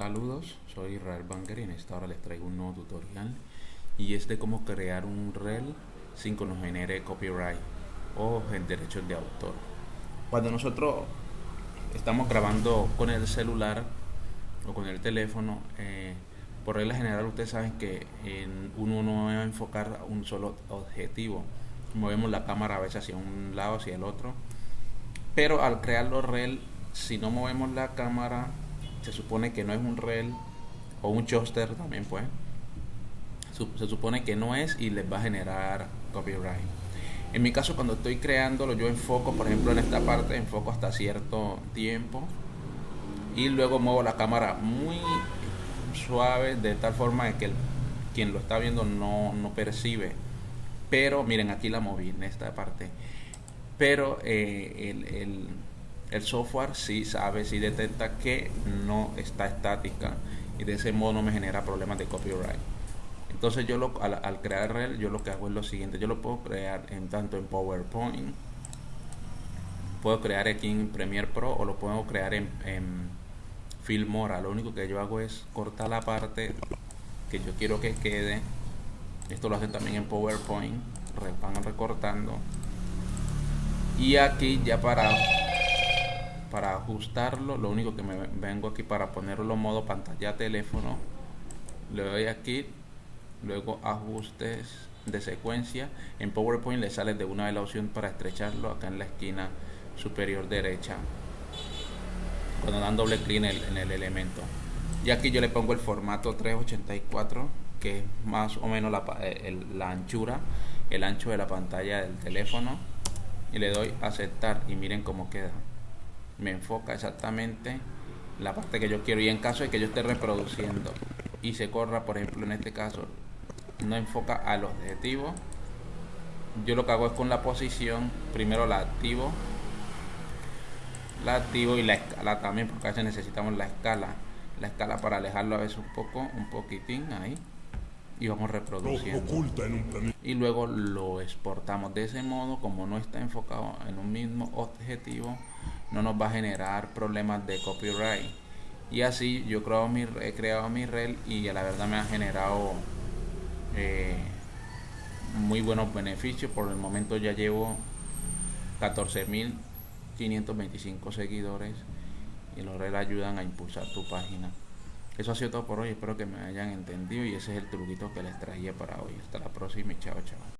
Saludos, soy Israel Banger y en esta hora les traigo un nuevo tutorial y es de cómo crear un reel sin que nos genere copyright o el derechos de autor. Cuando nosotros estamos grabando con el celular o con el teléfono, eh, por regla general ustedes saben que en uno no va a enfocar un solo objetivo. Movemos la cámara a veces hacia un lado, hacia el otro. Pero al crear los reel, si no movemos la cámara se supone que no es un reel o un choster también pues. Se supone que no es y les va a generar copyright. En mi caso cuando estoy creándolo yo enfoco por ejemplo en esta parte enfoco hasta cierto tiempo y luego muevo la cámara muy suave de tal forma que quien lo está viendo no, no percibe. Pero miren aquí la moví en esta parte. Pero eh, el el software sí sabe, sí detecta que no está estática y de ese modo no me genera problemas de copyright. Entonces yo lo, al, crear el yo lo que hago es lo siguiente, yo lo puedo crear en tanto en PowerPoint, puedo crear aquí en Premiere Pro o lo puedo crear en, en Filmora. Lo único que yo hago es cortar la parte que yo quiero que quede. Esto lo hacen también en PowerPoint, van recortando. Y aquí ya para para ajustarlo lo único que me vengo aquí para ponerlo en modo pantalla teléfono le doy aquí luego ajustes de secuencia. En PowerPoint le sale de una vez la opción para estrecharlo acá en la esquina superior derecha cuando dan doble clic en el, elemento. Y aquí yo le pongo el formato 384 que es más o menos la, eh, la anchura el ancho de la pantalla del teléfono y le doy aceptar y miren cómo queda me enfoca exactamente la parte que yo quiero. Y en caso de que yo esté reproduciendo y se corra por ejemplo en este caso no enfoca al objetivo yo lo que hago es con la posición primero la activo la activo y la escala también porque a veces necesitamos la escala. La escala para alejarlo a veces un poco un poquitín ahí y vamos reproduciendo y luego lo exportamos. De ese modo como no está enfocado en un mismo objetivo no nos va a generar problemas de copyright. Y así yo creo mi, he creado mi reel y a la verdad me ha generado eh, muy buenos beneficios. Por el momento ya llevo 14.525 seguidores y los reels ayudan a impulsar tu página eso ha sido todo por hoy espero que me hayan entendido y ese es el truquito que les traía para hoy. Hasta la próxima y chao chao